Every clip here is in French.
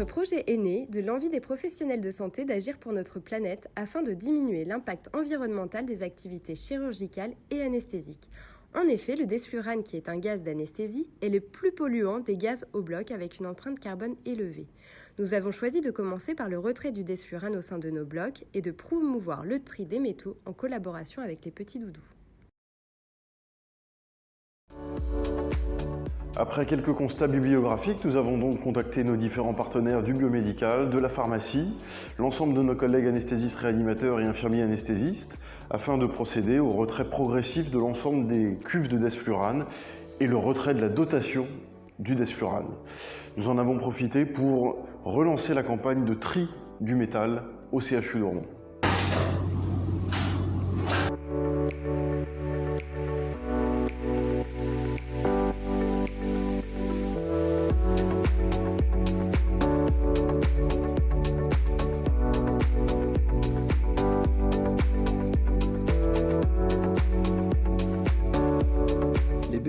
Notre projet est né de l'envie des professionnels de santé d'agir pour notre planète afin de diminuer l'impact environnemental des activités chirurgicales et anesthésiques. En effet, le desflurane, qui est un gaz d'anesthésie, est le plus polluant des gaz au bloc avec une empreinte carbone élevée. Nous avons choisi de commencer par le retrait du desflurane au sein de nos blocs et de promouvoir le tri des métaux en collaboration avec les petits doudous. Après quelques constats bibliographiques, nous avons donc contacté nos différents partenaires du biomédical, de la pharmacie, l'ensemble de nos collègues anesthésistes réanimateurs et infirmiers anesthésistes, afin de procéder au retrait progressif de l'ensemble des cuves de desflurane et le retrait de la dotation du desflurane. Nous en avons profité pour relancer la campagne de tri du métal au CHU d'Ormont.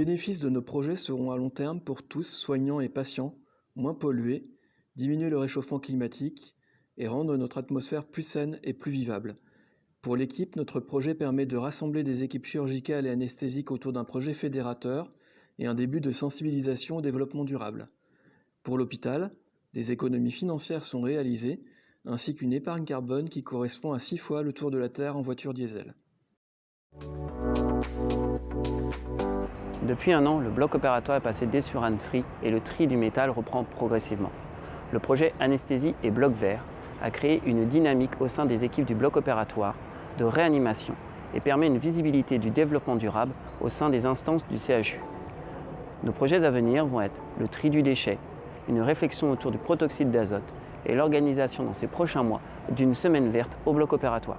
Bénéfices de nos projets seront à long terme pour tous, soignants et patients, moins pollués, diminuer le réchauffement climatique et rendre notre atmosphère plus saine et plus vivable. Pour l'équipe, notre projet permet de rassembler des équipes chirurgicales et anesthésiques autour d'un projet fédérateur et un début de sensibilisation au développement durable. Pour l'hôpital, des économies financières sont réalisées, ainsi qu'une épargne carbone qui correspond à six fois le tour de la Terre en voiture diesel. Depuis un an, le bloc opératoire est passé Desurane Free et le tri du métal reprend progressivement. Le projet Anesthésie et Bloc Vert a créé une dynamique au sein des équipes du bloc opératoire de réanimation et permet une visibilité du développement durable au sein des instances du CHU. Nos projets à venir vont être le tri du déchet, une réflexion autour du protoxyde d'azote et l'organisation dans ces prochains mois d'une semaine verte au bloc opératoire.